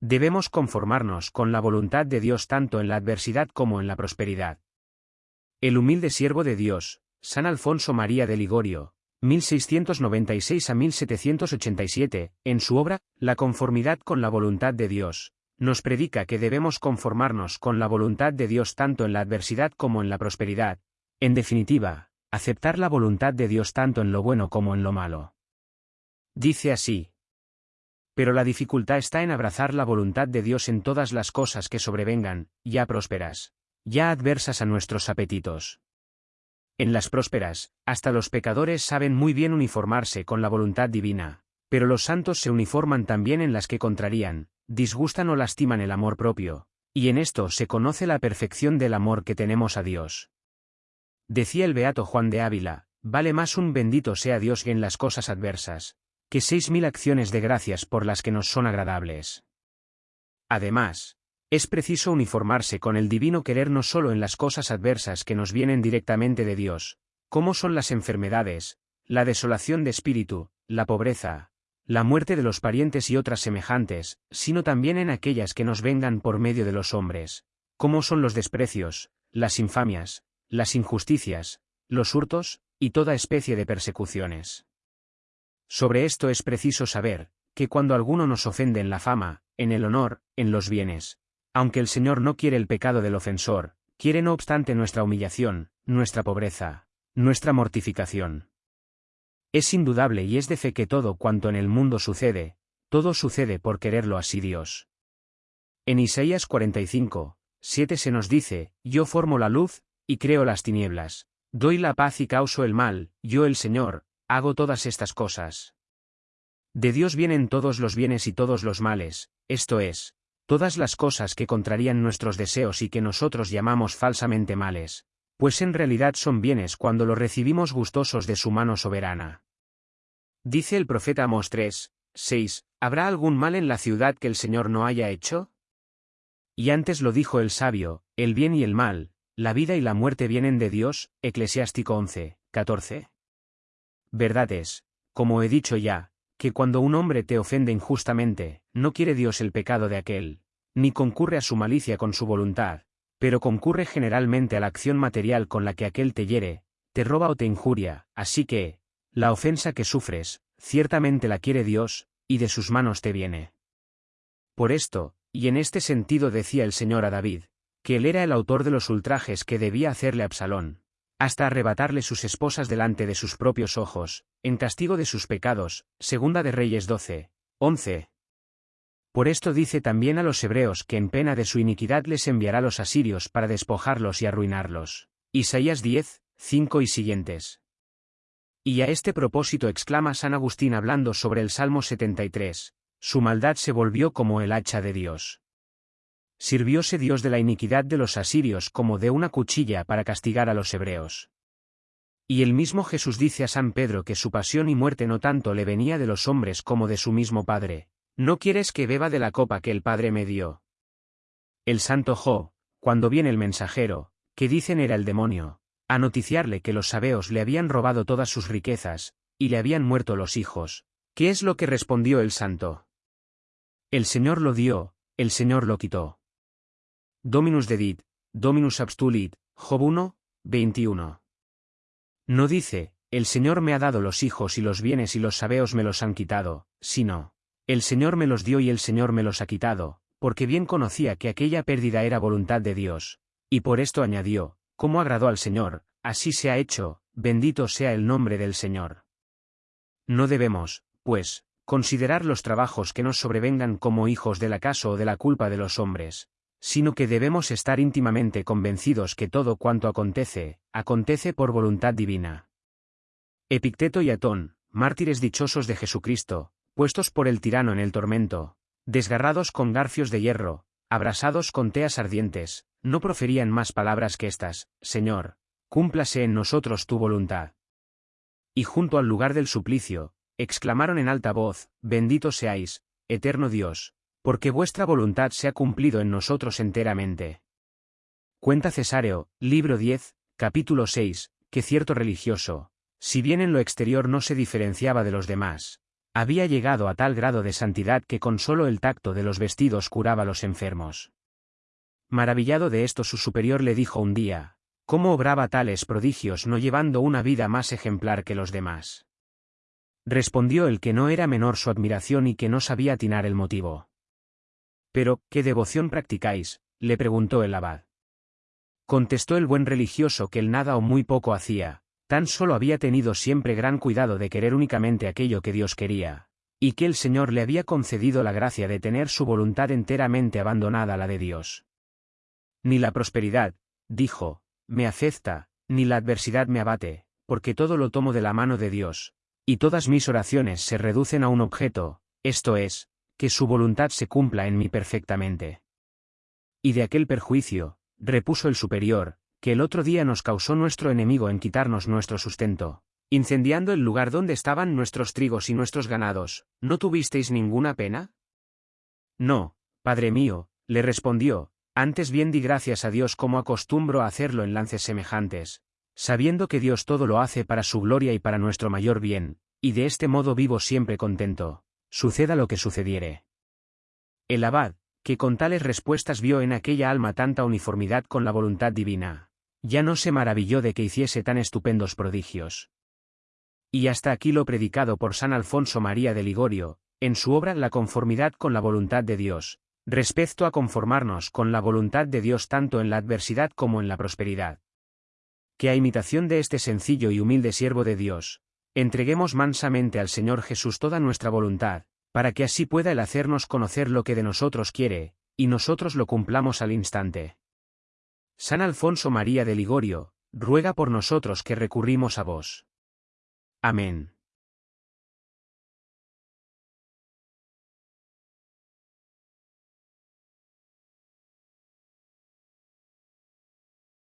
Debemos conformarnos con la voluntad de Dios tanto en la adversidad como en la prosperidad. El humilde siervo de Dios, San Alfonso María de Ligorio, 1696 a 1787, en su obra, La conformidad con la voluntad de Dios, nos predica que debemos conformarnos con la voluntad de Dios tanto en la adversidad como en la prosperidad, en definitiva, aceptar la voluntad de Dios tanto en lo bueno como en lo malo. Dice así. Pero la dificultad está en abrazar la voluntad de Dios en todas las cosas que sobrevengan, ya prósperas, ya adversas a nuestros apetitos. En las prósperas, hasta los pecadores saben muy bien uniformarse con la voluntad divina, pero los santos se uniforman también en las que contrarían, disgustan o lastiman el amor propio, y en esto se conoce la perfección del amor que tenemos a Dios. Decía el beato Juan de Ávila, vale más un bendito sea Dios en las cosas adversas, que seis mil acciones de gracias por las que nos son agradables. Además, es preciso uniformarse con el divino querer no solo en las cosas adversas que nos vienen directamente de Dios, como son las enfermedades, la desolación de espíritu, la pobreza, la muerte de los parientes y otras semejantes, sino también en aquellas que nos vengan por medio de los hombres, como son los desprecios, las infamias, las injusticias, los hurtos, y toda especie de persecuciones. Sobre esto es preciso saber, que cuando alguno nos ofende en la fama, en el honor, en los bienes, aunque el Señor no quiere el pecado del ofensor, quiere no obstante nuestra humillación, nuestra pobreza, nuestra mortificación. Es indudable y es de fe que todo cuanto en el mundo sucede, todo sucede por quererlo así Dios. En Isaías 45, 7 se nos dice, Yo formo la luz, y creo las tinieblas, doy la paz y causo el mal, yo el Señor, hago todas estas cosas. De Dios vienen todos los bienes y todos los males, esto es, todas las cosas que contrarían nuestros deseos y que nosotros llamamos falsamente males, pues en realidad son bienes cuando los recibimos gustosos de su mano soberana. Dice el profeta Amos 3, 6, ¿habrá algún mal en la ciudad que el Señor no haya hecho? Y antes lo dijo el sabio, el bien y el mal, la vida y la muerte vienen de Dios, Eclesiástico 11, 14. Verdad es, como he dicho ya, que cuando un hombre te ofende injustamente, no quiere Dios el pecado de aquel, ni concurre a su malicia con su voluntad, pero concurre generalmente a la acción material con la que aquel te hiere, te roba o te injuria, así que, la ofensa que sufres, ciertamente la quiere Dios, y de sus manos te viene. Por esto, y en este sentido decía el Señor a David, que él era el autor de los ultrajes que debía hacerle Absalón, hasta arrebatarle sus esposas delante de sus propios ojos, en castigo de sus pecados, segunda de Reyes 12, 11. Por esto dice también a los hebreos que en pena de su iniquidad les enviará los asirios para despojarlos y arruinarlos. Isaías 10, 5 y siguientes. Y a este propósito exclama San Agustín hablando sobre el Salmo 73, su maldad se volvió como el hacha de Dios. Sirvióse Dios de la iniquidad de los asirios como de una cuchilla para castigar a los hebreos. Y el mismo Jesús dice a San Pedro que su pasión y muerte no tanto le venía de los hombres como de su mismo Padre, ¿no quieres que beba de la copa que el Padre me dio? El santo Jo, cuando viene el mensajero, que dicen era el demonio, a noticiarle que los sabeos le habían robado todas sus riquezas, y le habían muerto los hijos, ¿qué es lo que respondió el santo? El Señor lo dio, el Señor lo quitó. Dominus dedit, Dominus abstulit, Job 1, 21. No dice, el Señor me ha dado los hijos y los bienes y los sabeos me los han quitado, sino, el Señor me los dio y el Señor me los ha quitado, porque bien conocía que aquella pérdida era voluntad de Dios, y por esto añadió, como agradó al Señor, así se ha hecho, bendito sea el nombre del Señor. No debemos, pues, considerar los trabajos que nos sobrevengan como hijos del acaso o de la culpa de los hombres, sino que debemos estar íntimamente convencidos que todo cuanto acontece, acontece por voluntad divina. Epicteto y Atón, mártires dichosos de Jesucristo, puestos por el tirano en el tormento, desgarrados con garfios de hierro, abrasados con teas ardientes, no proferían más palabras que estas, Señor, cúmplase en nosotros tu voluntad. Y junto al lugar del suplicio, exclamaron en alta voz, Bendito seáis, eterno Dios, porque vuestra voluntad se ha cumplido en nosotros enteramente. Cuenta Cesáreo, libro 10, capítulo 6, que cierto religioso, si bien en lo exterior no se diferenciaba de los demás, Había llegado a tal grado de santidad que con solo el tacto de los vestidos curaba a los enfermos. Maravillado de esto su superior le dijo un día, ¿cómo obraba tales prodigios no llevando una vida más ejemplar que los demás? Respondió el que no era menor su admiración y que no sabía atinar el motivo. Pero, ¿qué devoción practicáis? le preguntó el abad. Contestó el buen religioso que el nada o muy poco hacía, tan solo había tenido siempre gran cuidado de querer únicamente aquello que Dios quería, y que el Señor le había concedido la gracia de tener su voluntad enteramente abandonada a la de Dios. Ni la prosperidad, dijo, me acepta, ni la adversidad me abate, porque todo lo tomo de la mano de Dios, y todas mis oraciones se reducen a un objeto, esto es, que su voluntad se cumpla en mí perfectamente. Y de aquel perjuicio, repuso el superior, que el otro día nos causó nuestro enemigo en quitarnos nuestro sustento, incendiando el lugar donde estaban nuestros trigos y nuestros ganados, ¿no tuvisteis ninguna pena? No, padre mío, le respondió, antes bien di gracias a Dios como acostumbro a hacerlo en lances semejantes, sabiendo que Dios todo lo hace para su gloria y para nuestro mayor bien, y de este modo vivo siempre contento, suceda lo que sucediere. El abad, que con tales respuestas vio en aquella alma tanta uniformidad con la voluntad divina, ya no se maravilló de que hiciese tan estupendos prodigios. Y hasta aquí lo predicado por San Alfonso María de Ligorio, en su obra La conformidad con la voluntad de Dios, respecto a conformarnos con la voluntad de Dios tanto en la adversidad como en la prosperidad. Que a imitación de este sencillo y humilde siervo de Dios, entreguemos mansamente al Señor Jesús toda nuestra voluntad, para que así pueda Él hacernos conocer lo que de nosotros quiere, y nosotros lo cumplamos al instante. San Alfonso María de Ligorio, ruega por nosotros que recurrimos a vos. Amén.